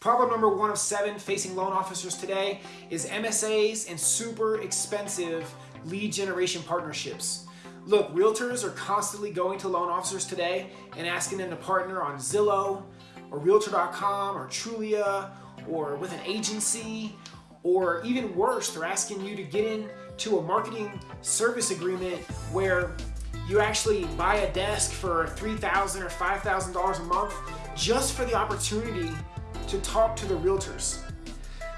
Problem number one of seven facing loan officers today is MSAs and super expensive lead generation partnerships. Look, realtors are constantly going to loan officers today and asking them to partner on Zillow or Realtor.com or Trulia or with an agency or even worse, they're asking you to get into a marketing service agreement where you actually buy a desk for $3,000 or $5,000 a month just for the opportunity to talk to the realtors.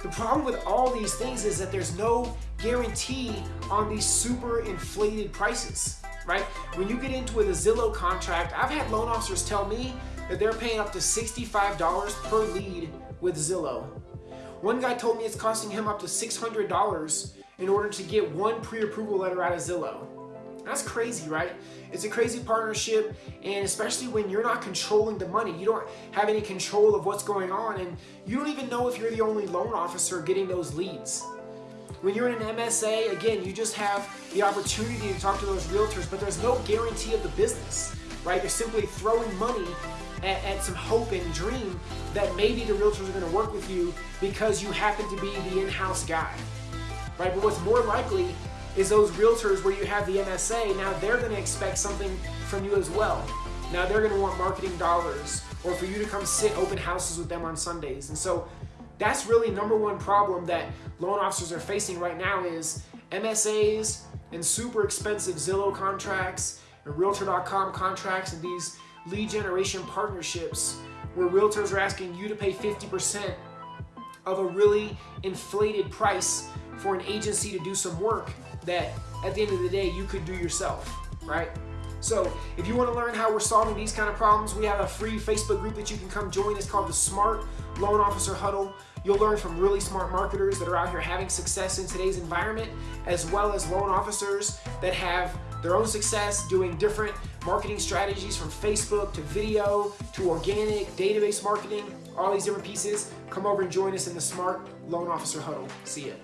The problem with all these things is that there's no guarantee on these super inflated prices, right? When you get into a Zillow contract, I've had loan officers tell me that they're paying up to $65 per lead with Zillow. One guy told me it's costing him up to $600 in order to get one pre-approval letter out of Zillow. That's crazy, right? It's a crazy partnership, and especially when you're not controlling the money. You don't have any control of what's going on, and you don't even know if you're the only loan officer getting those leads. When you're in an MSA, again, you just have the opportunity to talk to those realtors, but there's no guarantee of the business, right? You're simply throwing money at, at some hope and dream that maybe the realtors are going to work with you because you happen to be the in-house guy, right? But what's more likely is those realtors where you have the MSA, now they're to expect something from you as well. Now they're to want marketing dollars or for you to come sit open houses with them on Sundays. And so that's really number one problem that loan officers are facing right now is MSAs and super expensive Zillow contracts and Realtor.com contracts and these lead generation partnerships where realtors are asking you to pay 50% of a really inflated price for an agency to do some work that at the end of the day you could do yourself, right? So if you want to learn how we're solving these kind of problems, we have a free Facebook group that you can come join. It's called the Smart Loan Officer Huddle. You'll learn from really smart marketers that are out here having success in today's environment, as well as loan officers that have their own success doing different marketing strategies from Facebook to video to organic database marketing, all these different pieces. Come over and join us in the Smart Loan Officer Huddle. See ya.